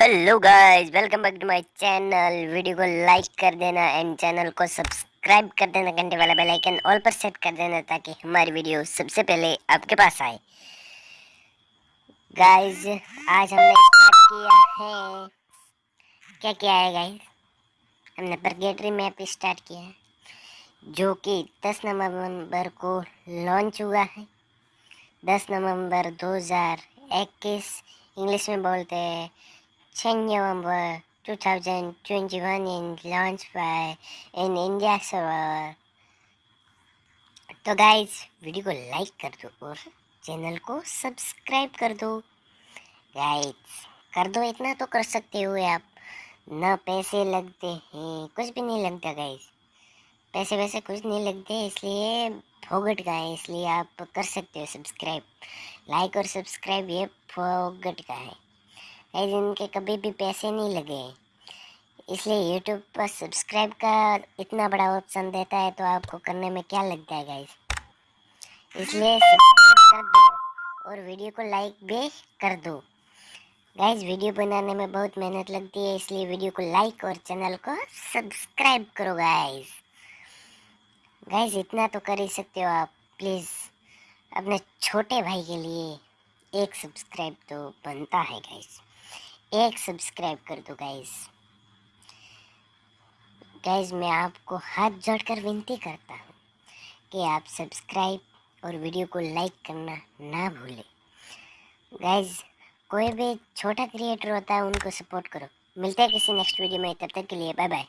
Hello guys welcome back to my channel video को like कर देना एंड चैनल को सब्सक्राइब कर देना, घंटे वाला बेल आइकन ऑल पर सेट कर देना ताकि हमारी वीडियो सबसे पहले आपके पास आए। गाइस आज हमने स्टार्ट किया है। क्या क्या है गाइस हमने परगेटरी मैप स्टार्ट किया है, जो कि 10 नवंबर को लॉन्च हुआ है। 10 नवंबर 2021 इंग्लिश में बोलते हैं 10 November 2021 in launch by in India server तो गाइस वीडियो को लाइक कर दो और चैनल को सब्सक्राइब कर दो गाइस कर दो इतना तो कर सकते हो आप ना पैसे लगते हैं कुछ भी नहीं लगता गाइस पैसे वैसे कुछ नहीं लगते इसलिए फोगट का है इसलिए आप कर सकते हो सब्सक्राइब लाइक और सब्सक्राइब ये फोगट का है गाइज़ इनके कभी भी पैसे नहीं लगे इसलिए यूट्यूब पर सब्सक्राइब का इतना बड़ा ऑप्शन देता है तो आपको करने में क्या लगता है गाइज़ इसलिए कर दो और वीडियो को लाइक भी कर दो। गाइज़ वीडियो बनाने में बहुत मेहनत लगती है, इसलिए वीडियो को लाइक और चैनल को सब्सक्राइब करो गाइज़ गाइज़ इतना तो कर ही सकते हो आप प्लीज़ अपने छोटे भाई के लिए। एक सब्सक्राइब तो बनता है गाइज़ एक सब्सक्राइब कर दो गाइस गाइस मैं आपको हाथ जोड़कर विनती करता हूँ कि आप सब्सक्राइब और वीडियो को लाइक करना ना भूलें। गाइस कोई भी छोटा क्रिएटर होता है, उनको सपोर्ट करो। मिलते हैं किसी नेक्स्ट वीडियो में। तब तक के लिए बाय बाय